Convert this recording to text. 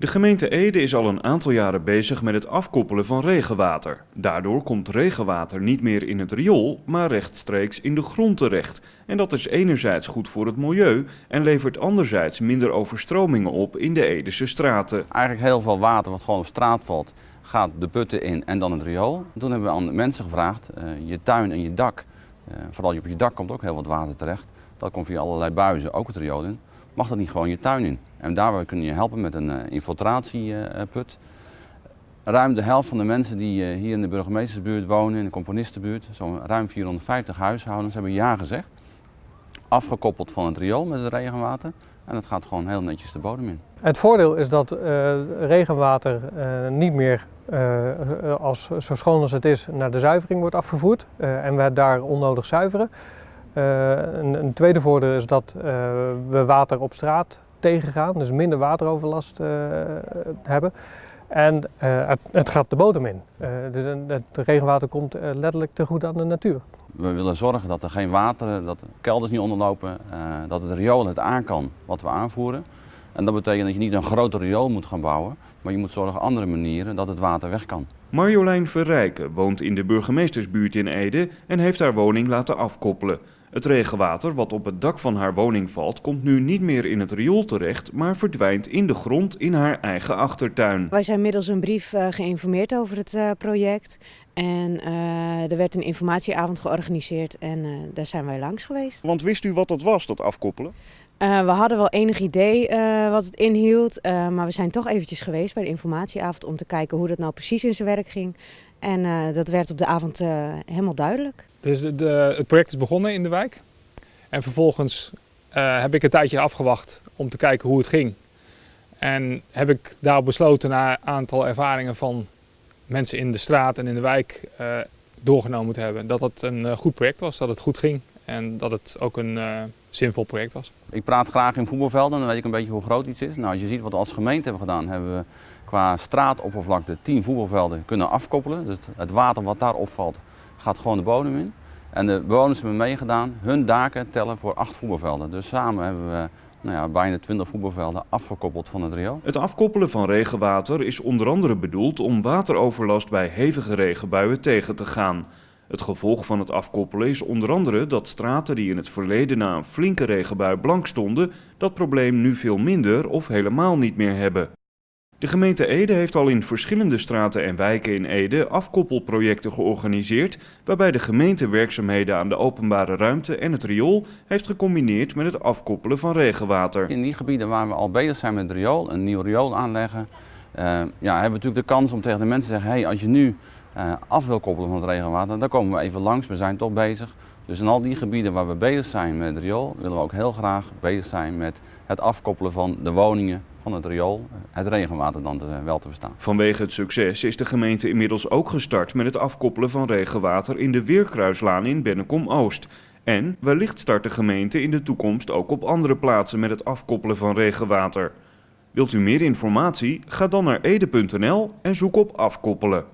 De gemeente Ede is al een aantal jaren bezig met het afkoppelen van regenwater. Daardoor komt regenwater niet meer in het riool, maar rechtstreeks in de grond terecht. En dat is enerzijds goed voor het milieu en levert anderzijds minder overstromingen op in de Edese straten. Eigenlijk heel veel water wat gewoon op straat valt, gaat de putten in en dan het riool. Toen hebben we aan de mensen gevraagd, uh, je tuin en je dak, uh, vooral op je dak komt ook heel wat water terecht. Dat komt via allerlei buizen, ook het riool in mag dat niet gewoon je tuin in. En daar kunnen je helpen met een uh, infiltratieput. Ruim de helft van de mensen die hier in de burgemeestersbuurt wonen, in de componistenbuurt, zo'n ruim 450 huishoudens, hebben ja gezegd. Afgekoppeld van het riool met het regenwater. En dat gaat gewoon heel netjes de bodem in. Het voordeel is dat regenwater niet meer als, zo schoon als het is naar de zuivering wordt afgevoerd. en we daar onnodig zuiveren. Uh, een, een, tweede voordeel is dat uh, we water op straat tegengaan, dus minder wateroverlast uh, hebben. En het, het, gaat de bodem in. dus het regenwater komt letterlijk te goed aan de natuur. We willen zorgen dat er geen water, dat de kelders niet onderlopen, dat het riool het aan kan wat we aanvoeren. En dat betekent dat je niet een groter riool moet gaan bouwen, maar je moet zorgen op andere manieren dat het water weg kan. Marjolein Verrijken woont in de burgemeestersbuurt in Ede en heeft haar woning laten afkoppelen. Het regenwater wat op het dak van haar woning valt, komt nu niet meer in het riool terecht, maar verdwijnt in de grond in haar eigen achtertuin. Wij zijn middels een brief uh, geïnformeerd over het uh, project. En uh, er werd een informatieavond georganiseerd en daar zijn wij langs geweest. Want wist u wat dat was, dat afkoppelen? we hadden wel enig idee wat het inhield, maar we zijn toch eventjes geweest bij de informatieavond om te kijken hoe dat nou precies in zijn werk ging. En dat werd op de avond helemaal duidelijk. Dus het project is begonnen in de wijk. En vervolgens uh, heb ik een tijdje afgewacht om te kijken hoe het ging. En heb ik daarop besloten na een aantal ervaringen van mensen in de straat en in de wijk uh, doorgenomen te hebben. Dat het een uh, goed project was, dat het goed ging en dat het ook een zinvol project was. Ik praat graag in voetbalvelden, dan weet ik een beetje hoe groot iets is. Nou, als je ziet wat we als gemeente hebben gedaan, hebben we qua straatoppervlakte 10 voetbalvelden kunnen afkoppelen. Dus het water wat daar opvalt gaat gewoon de bodem in. En de bewoners hebben meegedaan. Hun daken tellen voor acht voetbalvelden. Dus samen hebben we nou ja, bijna 20 voetbalvelden afgekoppeld van het riool. Het afkoppelen van regenwater is onder andere bedoeld om wateroverlast bij hevige regenbuien tegen te gaan. Het gevolg van het afkoppelen is onder andere dat straten die in het verleden na een flinke regenbui blank stonden, dat probleem nu veel minder of helemaal niet meer hebben. De gemeente Ede heeft al in verschillende straten en wijken in Ede afkoppelprojecten georganiseerd, waarbij de gemeente werkzaamheden aan de openbare ruimte en het riool heeft gecombineerd met het afkoppelen van regenwater. In die gebieden waar we al bezig zijn met het riool, een nieuw riool aanleggen, uh, ja, hebben we natuurlijk de kans om tegen de mensen te zeggen, hey, als je nu uh, af wil koppelen van het regenwater, dan komen we even langs, we zijn toch bezig. Dus in al die gebieden waar we bezig zijn met het riool, willen we ook heel graag bezig zijn met het afkoppelen van de woningen van het riool, het regenwater dan wel te verstaan. Vanwege het succes is de gemeente inmiddels ook gestart met het afkoppelen van regenwater in de Weerkruislaan in Bennekom-Oost. En wellicht start de gemeente in de toekomst ook op andere plaatsen met het afkoppelen van regenwater. Wilt u meer informatie? Ga dan naar ede.nl en zoek op afkoppelen.